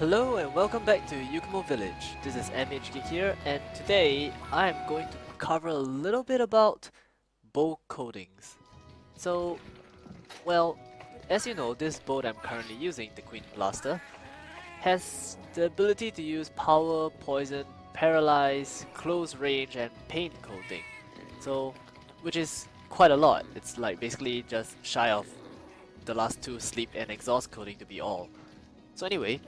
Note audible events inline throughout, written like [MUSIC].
Hello and welcome back to Yukumo Village. This is MH Geek here and today I am going to cover a little bit about bow coatings. So, well, as you know, this bow I'm currently using, the Queen Blaster, has the ability to use power, poison, paralyze, close range and paint coating. So, which is quite a lot. It's like basically just shy of the last two sleep and exhaust coating to be all. So anyway,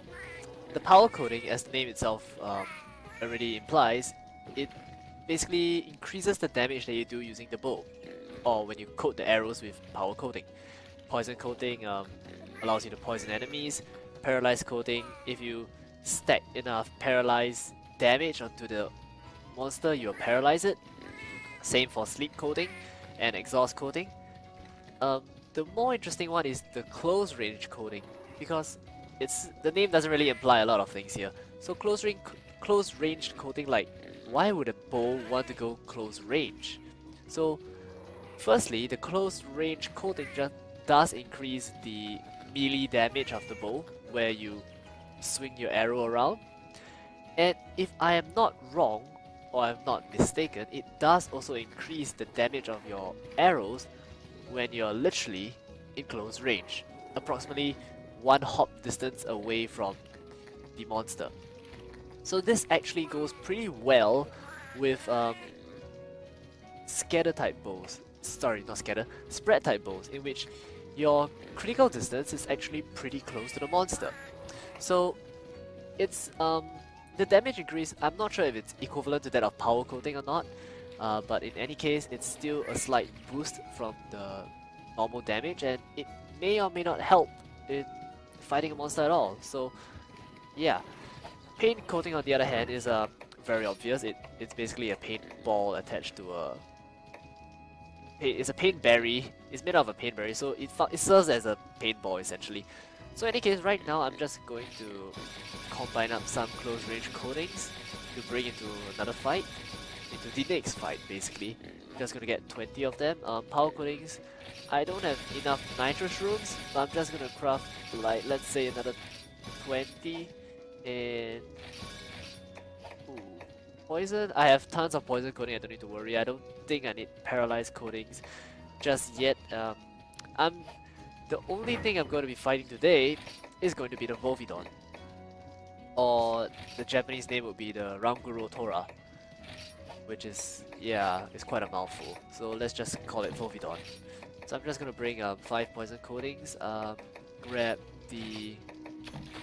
the power coating, as the name itself um, already implies, it basically increases the damage that you do using the bow, or when you coat the arrows with power coating. Poison coating um, allows you to poison enemies, paralyze coating, if you stack enough paralyze damage onto the monster, you'll paralyze it. Same for sleep coating and exhaust coating. Um, the more interesting one is the close range coating, because it's the name doesn't really imply a lot of things here. So close range, close range coating, like why would a bow want to go close range? So firstly, the close range coating just does increase the melee damage of the bow, where you swing your arrow around. And if I am not wrong, or I'm not mistaken, it does also increase the damage of your arrows when you're literally in close range, approximately one hop distance away from the monster. So this actually goes pretty well with um, scatter type bows, sorry not scatter, spread type bows in which your critical distance is actually pretty close to the monster. So it's um, the damage increase, I'm not sure if it's equivalent to that of power coating or not, uh, but in any case it's still a slight boost from the normal damage and it may or may not help in fighting a monster at all. So yeah, paint coating on the other hand is uh, very obvious. It It's basically a paint ball attached to a... It's a paint berry. It's made out of a paint berry, so it, it serves as a paint ball essentially. So in any case, right now I'm just going to combine up some close range coatings to bring into another fight, into the next fight basically. I'm just gonna get 20 of them. Um, power coatings, I don't have enough Nitro Shrooms, but I'm just gonna craft like let's say another 20 and ooh, poison. I have tons of poison coating. I don't need to worry. I don't think I need paralyzed coatings just yet. Um, I'm the only thing I'm going to be fighting today is going to be the Volvidon. Or the Japanese name would be the Ranguro Tora. Which is, yeah, it's quite a mouthful. So let's just call it Volvidon. So I'm just gonna bring um, 5 poison coatings, um, grab the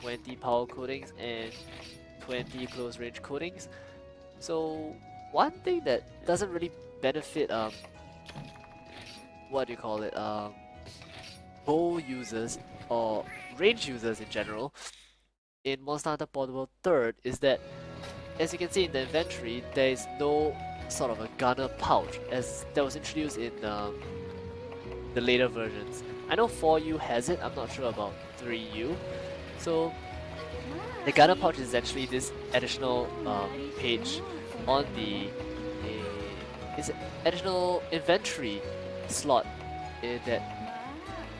20 power coatings and 20 close range coatings. So one thing that doesn't really benefit um what do you call it um bow users or range users in general in Monster Hunter Portable 3rd is that as you can see in the inventory there is no sort of a gunner pouch as that was introduced in um, the later versions. I know 4U has it, I'm not sure about 3U. So the gunner pouch is actually this additional um, page on the uh, is additional inventory slot uh, that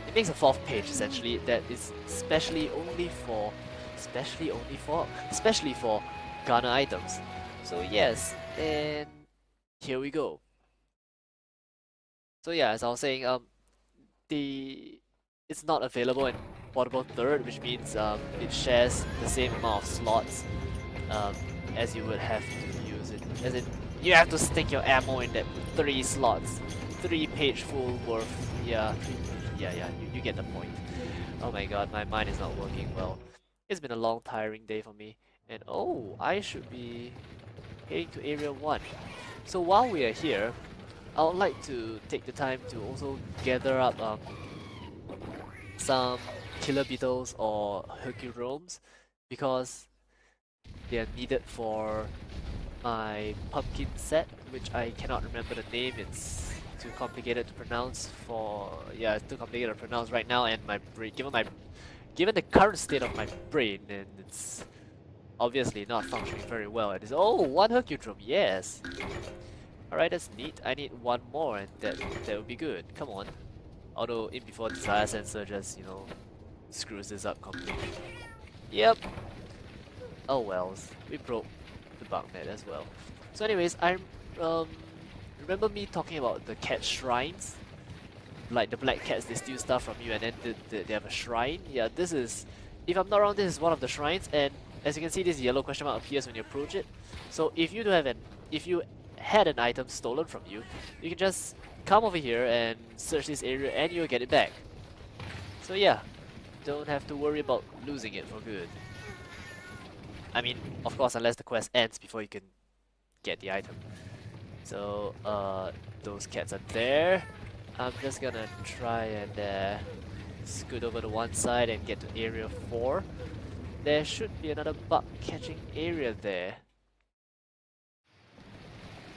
it makes a fourth page essentially that is specially only for specially only for especially for gunner items. So yes, and here we go. So yeah, as I was saying, um, the it's not available in Portable 3rd, which means um, it shares the same amount of slots um, as you would have to use it. As in, you have to stick your ammo in that three slots, three page full worth. Yeah, yeah, yeah. You, you get the point. Oh my god, my mind is not working well. It's been a long, tiring day for me. And oh, I should be heading to Area 1. So while we are here, I would like to take the time to also gather up um, some killer beetles or hercudromes because they are needed for my pumpkin set, which I cannot remember the name. It's too complicated to pronounce for yeah, it's too complicated to pronounce right now. And my brain, given my given the current state of my brain, and it's obviously not functioning very well. It is oh one hercudrome, yes. Alright, that's neat. I need one more and that that would be good. Come on. Although in before desire sensor just, you know, screws this up completely. Yep. Oh wells, we broke the bug net as well. So anyways, I um, remember me talking about the cat shrines? Like the black cats, they steal stuff from you and then they have a shrine. Yeah, this is, if I'm not wrong, this is one of the shrines and as you can see this yellow question mark appears when you approach it. So if you do have an, if you had an item stolen from you, you can just come over here and search this area and you'll get it back. So yeah, don't have to worry about losing it for good. I mean, of course, unless the quest ends before you can get the item. So, uh, those cats are there. I'm just gonna try and uh, scoot over to one side and get to area 4. There should be another bug catching area there.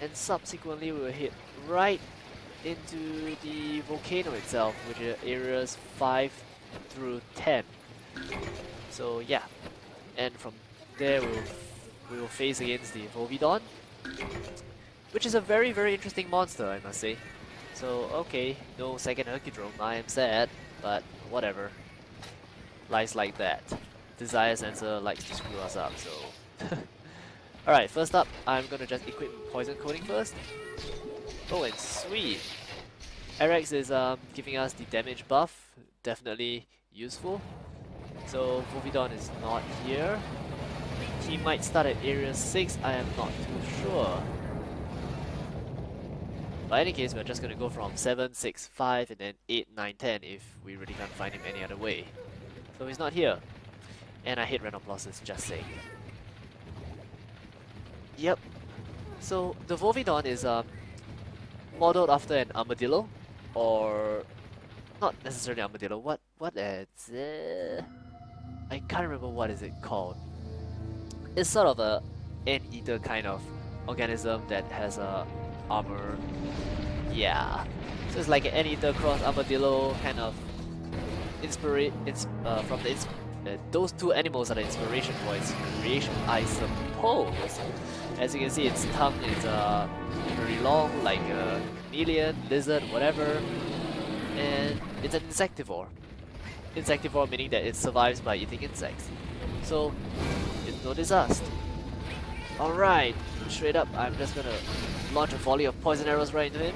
And subsequently we'll hit right into the volcano itself, which are areas 5 through 10. So yeah, and from there we'll, we will face against the Volvidon, which is a very very interesting monster I must say. So okay, no second Hercudrome, I am sad, but whatever. Lies like that. Desire Sensor likes to screw us up, so... [LAUGHS] Alright, first up, I'm gonna just equip Poison Coating first. Oh, and sweet! Arex is um, giving us the damage buff, definitely useful. So Volvidon is not here. He might start at area 6, I am not too sure. But in any case, we're just gonna go from 7, 6, 5, and then 8, 9, 10 if we really can't find him any other way. So he's not here. And I hate random losses, just saying. Yep. So the Volvidon is um, modeled after an armadillo, or not necessarily armadillo. What what is it? I can't remember what is it called. It's sort of a ant-eater kind of organism that has a armor. Yeah. So it's like an ant-eater cross armadillo kind of inspiration ins uh, from the uh, those two animals are the inspiration for its creation, I suppose. As you can see, its tongue is uh, very long, like a chameleon, lizard, whatever, and it's an insectivore. Insectivore meaning that it survives by eating insects. So, it's no disaster. Alright, straight up, I'm just gonna launch a volley of poison arrows right into him.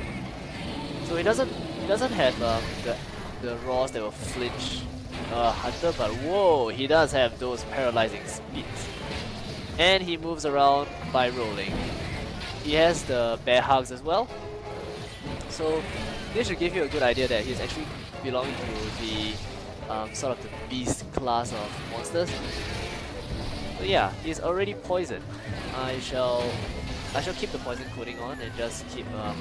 So he doesn't he doesn't have um, the the raws that will flinch uh, Hunter, but whoa, he does have those paralyzing speeds. And he moves around by rolling. He has the bear hugs as well. So this should give you a good idea that he's actually belonging to the um, sort of the beast class of monsters. So yeah, he's already poisoned. I shall I shall keep the poison coating on and just keep um,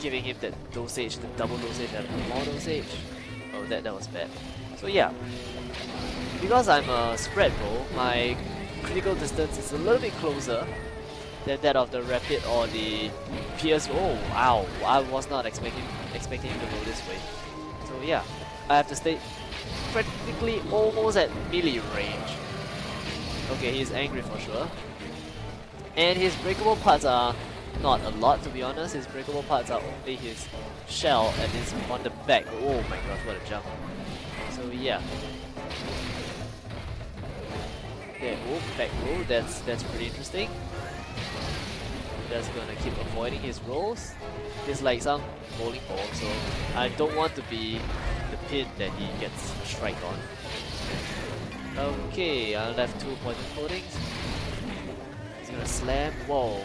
giving him that dosage, the double dosage and more dosage. Oh, that, that was bad. So yeah, because I'm a spread roll, my critical distance is a little bit closer than that of the rapid or the pierce. Oh wow, I was not expecting expecting him to go this way. So yeah, I have to stay practically almost at melee range. Okay, he's angry for sure. And his breakable parts are not a lot to be honest, his breakable parts are only his shell and his on the back. Oh my gosh, what a jump. So yeah. There, move, oh, back move, that's, that's pretty interesting. Just gonna keep avoiding his rolls. It's like some bowling ball, so I don't want to be the pin that he gets strike on. Okay, I left two poison coatings. He's gonna slam. Whoa,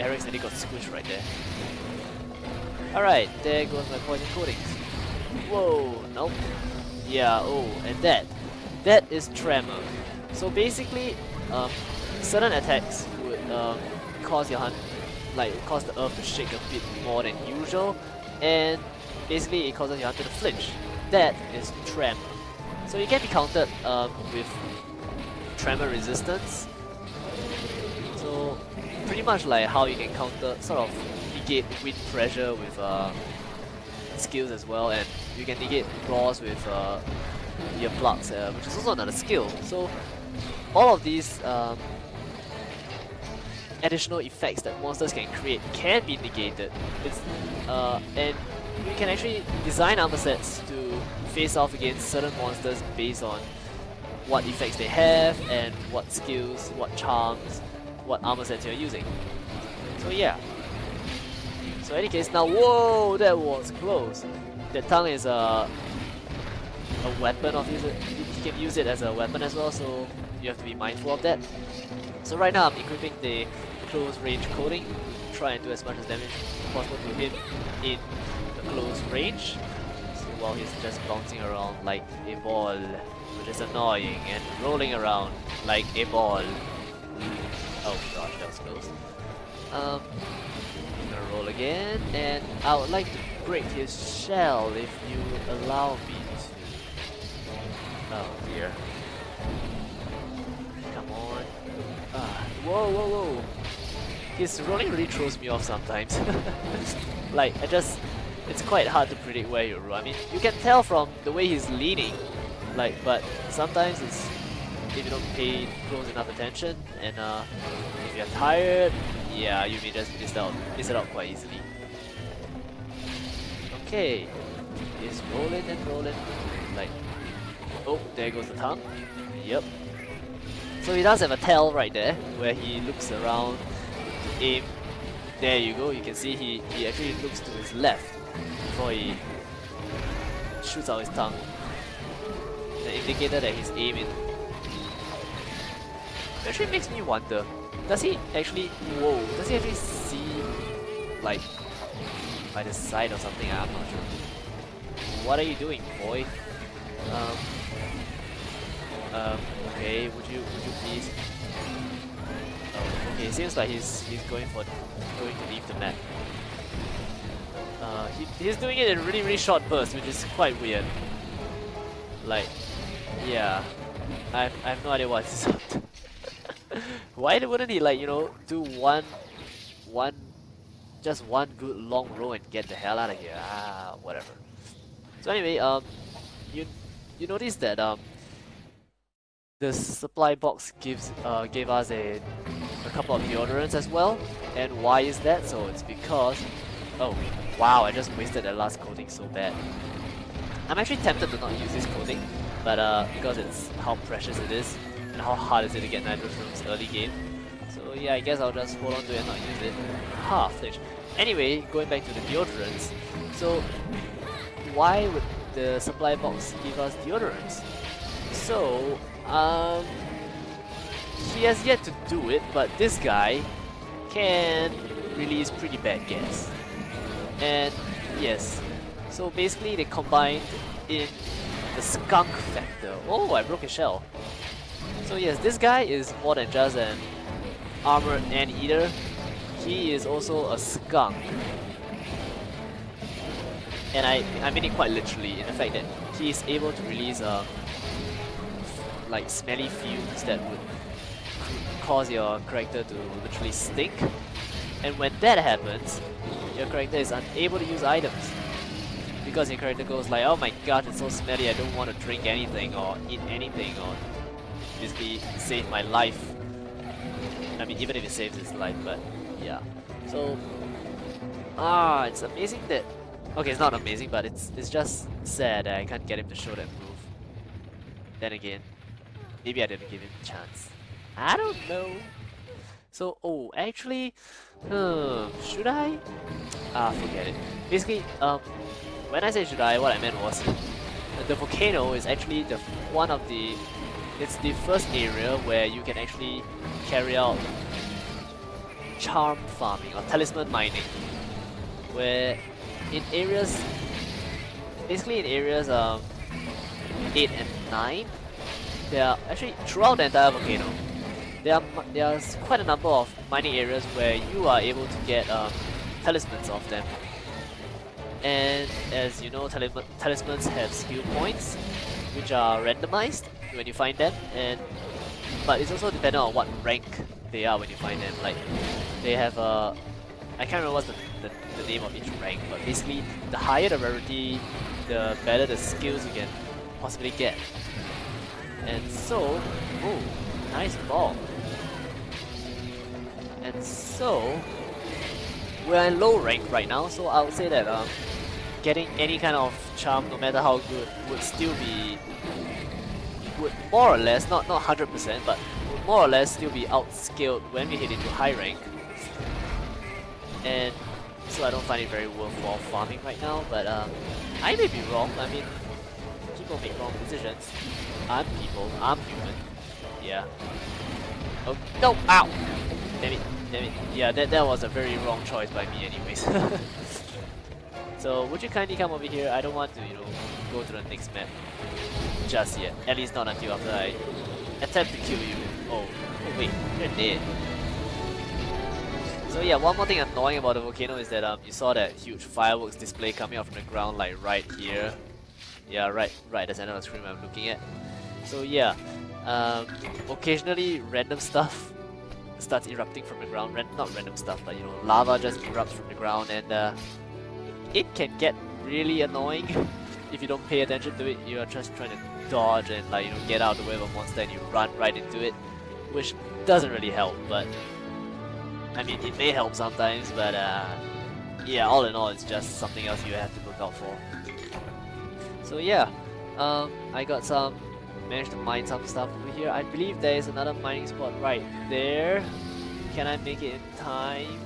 Eric's nearly got squished right there. Alright, there goes my poison coatings. Whoa, nope. Yeah, oh, and that. That is Tremor. So basically, um, certain attacks would um, cause your hunt, like cause the earth to shake a bit more than usual, and basically it causes your hunter to flinch. That is Tremor. So you can be countered um, with Tremor resistance. Pretty much like how you can counter, sort of negate wind pressure with uh, skills as well, and you can negate claws with uh, your plugs, uh, which is also another skill. So all of these um, additional effects that monsters can create can be negated. It's uh, and you can actually design armor sets to face off against certain monsters based on what effects they have and what skills, what charms, what armor sets you're using. So yeah. So in any case, now whoa, that was close. The tongue is a a weapon of it. You can use it as a weapon as well, so you have to be mindful of that. So right now I'm equipping the close range coating, try and do as much as damage possible to him in the close range. So while he's just bouncing around like a ball, which is annoying, and rolling around like a ball. Oh gosh, that was close. Um, I'm gonna roll again, and I would like to break his shell if you allow me to. Oh dear. Come on. Ah, whoa, whoa, whoa. His rolling really throws me off sometimes. [LAUGHS] like, I just... It's quite hard to predict where he'll roll. I mean, you can tell from the way he's leaning. Like, but sometimes it's... If you don't pay close enough attention, and uh, if you're tired, yeah, you may just miss out, miss it out quite easily. Okay, he's rolling and rolling, like, oh, there goes the tongue. Yep. So he does have a tail right there, where he looks around, to aim. There you go, you can see he, he actually looks to his left before he shoots out his tongue. The indicator that he's aiming actually makes me wonder, does he actually, whoa, does he actually see, like, by the side or something? I'm not sure. What are you doing, boy? Um, um, okay, would you, would you please? Oh, okay, seems like he's, he's going for, going to leave the map. Uh, he, he's doing it in really, really short bursts, which is quite weird. Like, yeah, I, I have no idea what this up. Why wouldn't he like, you know, do one, one, just one good long row and get the hell out of here? Ah, whatever. So anyway, um, you, you notice that um, the supply box gives, uh, gave us a, a couple of deodorants as well. And why is that? So it's because, oh, wow, I just wasted that last coating so bad. I'm actually tempted to not use this coating, but uh, because it's how precious it is, and how hard is it to get Nitro Shrooms early game. So yeah, I guess I'll just hold on to it and not use it. Ha, flinch. Anyway, going back to the deodorants. So, why would the supply box give us deodorants? So, um, he has yet to do it, but this guy can release pretty bad gas. And yes, so basically they combined in the skunk factor. Oh, I broke a shell. So yes, this guy is more than just an armor anteater. He is also a skunk. And I, I mean it quite literally in the fact that he is able to release uh, like smelly fumes that would cause your character to literally stink. And when that happens, your character is unable to use items. Because your character goes like, oh my god, it's so smelly, I don't want to drink anything or eat anything or basically save my life. I mean, even if it saves his life, but yeah. So, ah, it's amazing that. Okay, it's not amazing, but it's it's just sad that I can't get him to show that move. Then again, maybe I didn't give him a chance. I don't know. So, oh, actually, hmm, should I? Ah, forget it. Basically, um, when I say should I, what I meant was the volcano is actually the one of the it's the first area where you can actually carry out charm farming or talisman mining. Where in areas, basically in areas um, 8 and 9, there are actually throughout the entire volcano, there are, there's quite a number of mining areas where you are able to get um, talismans of them. And as you know, talismans have skill points, which are randomized when you find them, and but it's also dependent on what rank they are when you find them. Like they have a, I can't remember what's the, the, the name of each rank, but basically the higher the rarity, the better the skills you can possibly get. And so, oh, nice ball. And so, we're in low rank right now, so I would say that um, getting any kind of charm, no matter how good, would still be would more or less, not not 100%, but would more or less still be outskilled when we hit into high rank. And so I don't find it very worthwhile farming right now, but um, I may be wrong. I mean, people make wrong decisions. I'm people, I'm human. Yeah. Oh, no! Ow! Damn it, damn it. Yeah, that, that was a very wrong choice by me anyways. [LAUGHS] so, would you kindly come over here? I don't want to, you know, go to the next map just yet. At least not until after I attempt to kill you. Oh, oh wait, you're dead. So yeah, one more thing annoying about the volcano is that um, you saw that huge fireworks display coming out from the ground like right here. Yeah, right, right of the screen I'm looking at. So yeah, um, occasionally random stuff starts erupting from the ground. Ran not random stuff, but you know, lava just erupts from the ground and uh, it can get really annoying [LAUGHS] if you don't pay attention to it. You are just trying to dodge and like you know get out of the way of a monster and you run right into it, which doesn't really help. But I mean, it may help sometimes, but uh, yeah, all in all, it's just something else you have to look out for. So yeah, um, I got some, managed to mine some stuff over here. I believe there is another mining spot right there. Can I make it in time?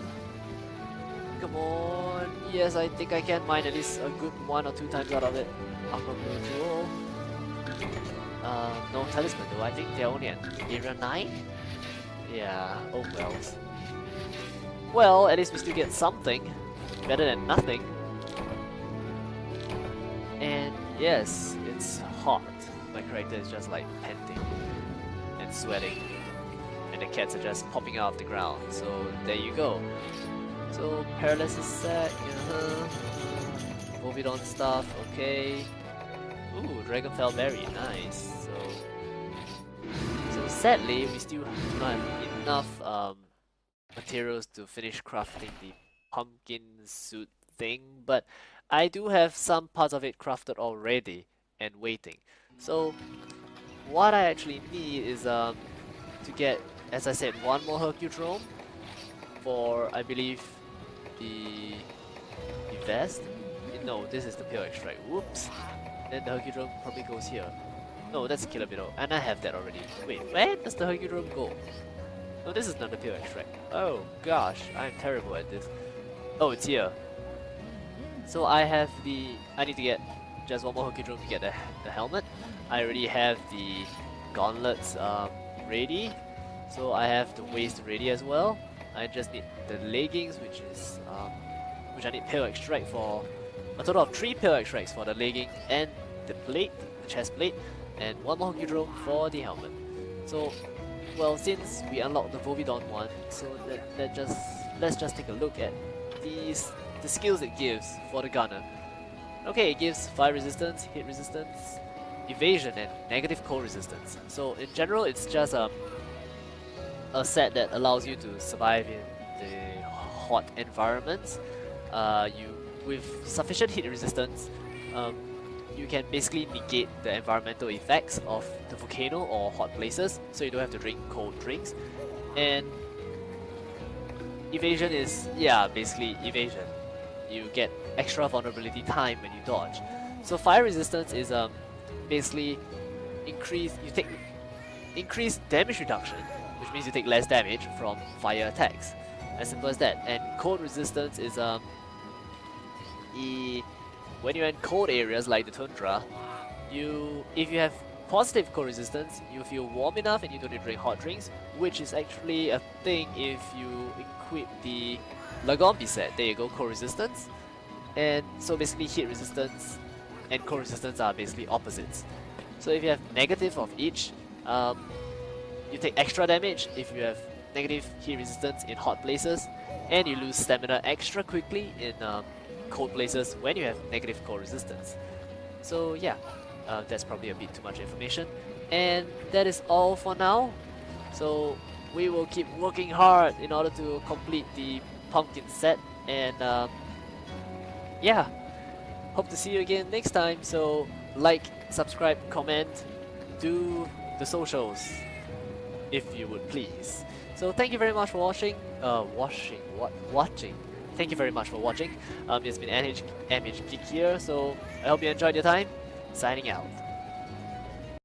Come on. Yes, I think I can mine at least a good one or two times out of it. Aqua Jewel. Uh, no talisman though. I think they're only at area 9? Yeah, oh well. Well, at least we still get something. Better than nothing. And yes, it's hot. My character is just like panting and sweating. And the cats are just popping out of the ground. So there you go. So paralysis set, uh -huh. Volvidon stuff, okay. Ooh, Dragonfell Berry, nice. So, so sadly, we still not have enough um, materials to finish crafting the pumpkin suit thing, but I do have some parts of it crafted already and waiting. So what I actually need is um, to get, as I said, one more Hercudrome for, I believe, the, the vest. No, this is the pale extract. Whoops. Then the Hercudrome probably goes here. No, that's Beetle, and I have that already. Wait, where does the Hercudrome go? No, this is not the pure extract. Oh gosh, I'm terrible at this. Oh, it's here. So I have the... I need to get just one more Hercudrome to get the, the helmet. I already have the gauntlets um, ready. So I have the waist ready as well. I just need the leggings, which is um, which I need pale extract for a total of three pale extracts for the legging and the plate, the chest plate, and one more Hercudrome for the helmet. So well, since we unlocked the Volvidon one, so let, let just let's just take a look at these the skills it gives for the gunner. Okay, it gives fire resistance, hit resistance, evasion, and negative cold resistance. So in general, it's just um, a set that allows you to survive in the hot environments. Uh, you with sufficient heat resistance, um, you can basically negate the environmental effects of the volcano or hot places, so you don't have to drink cold drinks. And evasion is, yeah, basically evasion. You get extra vulnerability time when you dodge. So fire resistance is um, basically increase, you take increased damage reduction, which means you take less damage from fire attacks. As simple as that. And cold resistance is um, e when you're in cold areas like the tundra, you if you have positive cold resistance, you feel warm enough and you don't need to drink hot drinks, which is actually a thing if you equip the Lagombi set. There you go, cold resistance. And so basically heat resistance and cold resistance are basically opposites. So if you have negative of each, um, you take extra damage if you have negative heat resistance in hot places, and you lose stamina extra quickly in um, cold places when you have negative cold resistance. So yeah, uh, that's probably a bit too much information. And that is all for now. So we will keep working hard in order to complete the pumpkin set. And um, yeah, hope to see you again next time. So like, subscribe, comment, do the socials if you would please. So thank you very much for watching, uh, watching, what, watching thank you very much for watching. Um, it's been MH, MH here, so I hope you enjoyed your time. Signing out.